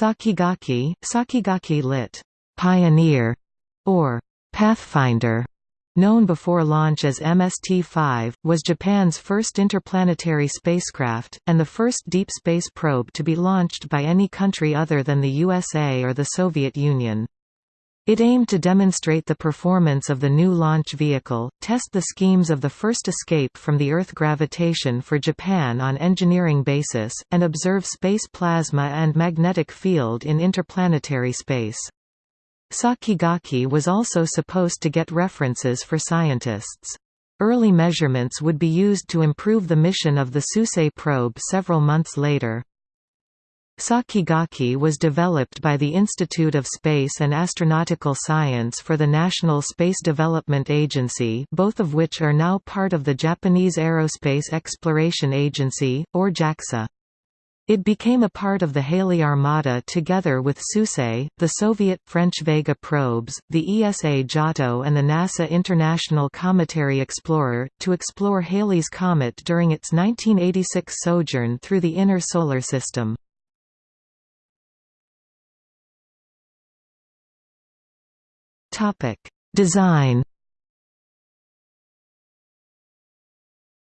Sakigake, Sakigake lit. Pioneer, or Pathfinder, known before launch as MST-5, was Japan's first interplanetary spacecraft, and the first deep space probe to be launched by any country other than the USA or the Soviet Union. It aimed to demonstrate the performance of the new launch vehicle, test the schemes of the first escape from the Earth gravitation for Japan on engineering basis, and observe space plasma and magnetic field in interplanetary space. Sakigake was also supposed to get references for scientists. Early measurements would be used to improve the mission of the Suisei probe several months later. Sakigake was developed by the Institute of Space and Astronautical Science for the National Space Development Agency both of which are now part of the Japanese Aerospace Exploration Agency, or JAXA. It became a part of the Halley Armada together with Suisei, the Soviet-French Vega probes, the ESA Giotto and the NASA International Cometary Explorer, to explore Halley's Comet during its 1986 sojourn through the inner solar system. Topic: Design.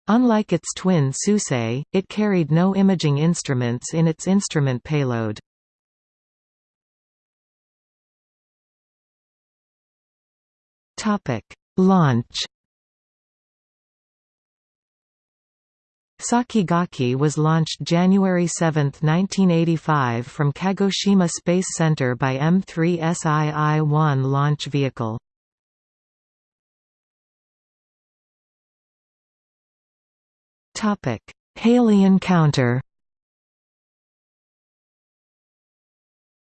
Unlike its twin Suisei, it carried no imaging instruments in its instrument payload. Launch. Sakigake was launched January 7, 1985 from Kagoshima Space Center by M3SII-1 launch vehicle. Halley encounter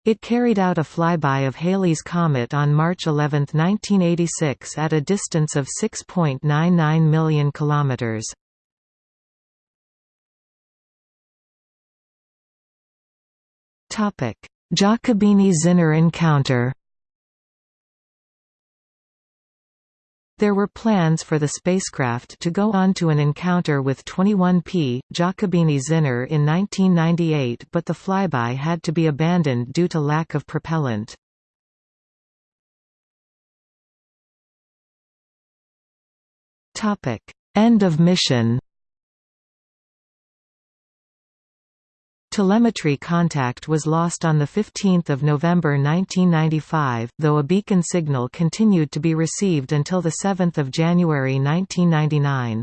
It carried out a flyby of Halley's Comet on March 11, 1986 at a distance of 6.99 million kilometers. Giacobini–Zinner encounter. There were plans for the spacecraft to go on to an encounter with 21P, Giacobini–Zinner in 1998 but the flyby had to be abandoned due to lack of propellant. End of mission Telemetry contact was lost on 15 November 1995, though a beacon signal continued to be received until 7 January 1999.